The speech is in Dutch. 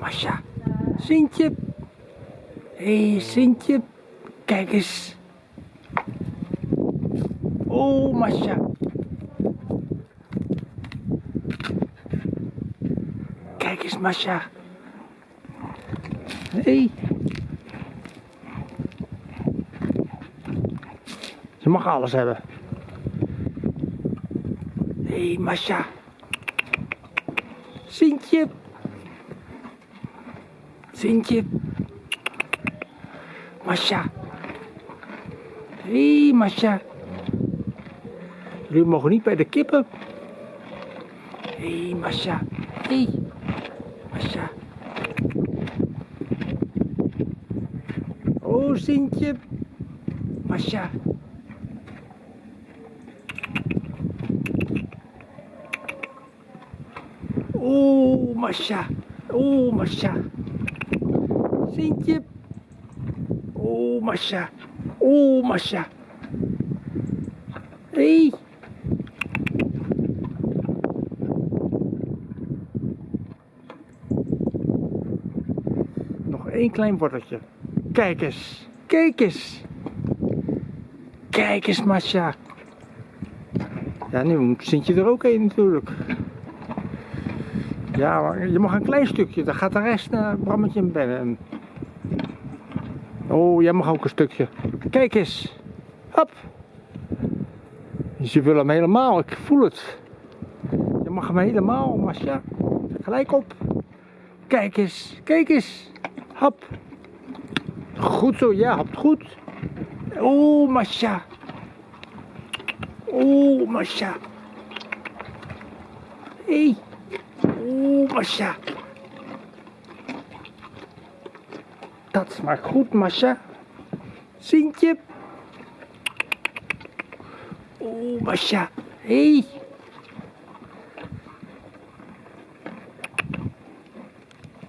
Masha. Sintje. Hé, hey, Sintje. Kijk eens. Oh, Masha. Kijk eens, Masha. Hé. Hey. Ze mag alles hebben. Hé, hey, Masha. Sintje. Sintje. Masha. Hé, hey, Masha. Jullie mogen niet bij de kippen. Hé, hey, Masha. Hé, hey, Masha. Oh, Sintje. Masha. Oh, Masha. Oh, Masha. Sintje. Oh, Masha. Oh, Masha. Hey. Nog één klein worteltje. Kijk eens. Kijk eens. Kijk eens, Masha. Ja, nu moet Sintje er ook een natuurlijk. Ja, maar je mag een klein stukje, dan gaat de rest naar Brammetje en Bennen. Oh, jij mag ook een stukje. Kijk eens. Hop. Ze willen hem helemaal, ik voel het. Je mag hem helemaal, Masja. Gelijk op. Kijk eens, kijk eens. Hop. Goed zo, ja, hapt goed. Oh, Masja. Oh, Masja. Hé. Hey. Oeh, Masha. Dat smaakt goed, Masha. Sintje. Oeh, Masha. Hé. Hey.